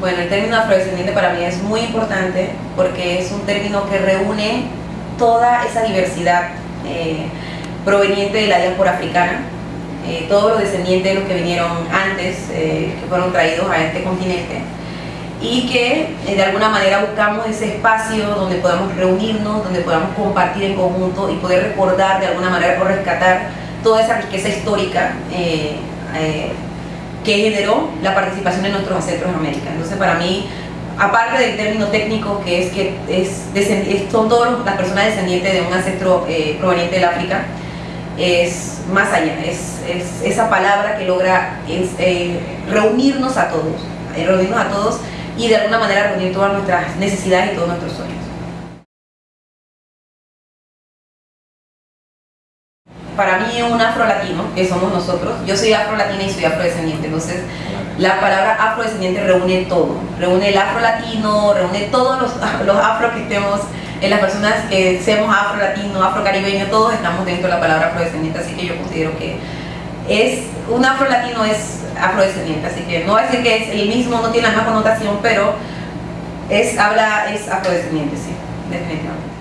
Bueno, el término afrodescendiente para mí es muy importante porque es un término que reúne toda esa diversidad eh, proveniente de la diáspora africana, eh, todos los descendientes de los que vinieron antes, eh, que fueron traídos a este continente, y que de alguna manera buscamos ese espacio donde podamos reunirnos, donde podamos compartir en conjunto y poder recordar de alguna manera o rescatar toda esa riqueza histórica que generó la participación de nuestros ancestros en América. Entonces para mí, aparte del término técnico que es que es, son todas las personas descendientes de un ancestro eh, proveniente del África, es más allá, es, esa palabra que logra eh, reunirnos a todos, eh, reunirnos a todos y de alguna manera reunir todas nuestras necesidades y todos nuestros sueños. Para mí un afro-latino, que somos nosotros, yo soy afro-latina y soy afrodescendiente, entonces la palabra afrodescendiente reúne todo, reúne el afro-latino, reúne todos los, los que estemos, en las personas que seamos afro-latino, afro-caribeño, todos estamos dentro de la palabra afrodescendiente, así que yo considero que es, un afro-latino es afrodescendiente, así que no a decir que es el mismo, no tiene la misma connotación, pero es, habla, es afrodescendiente, sí, definitivamente.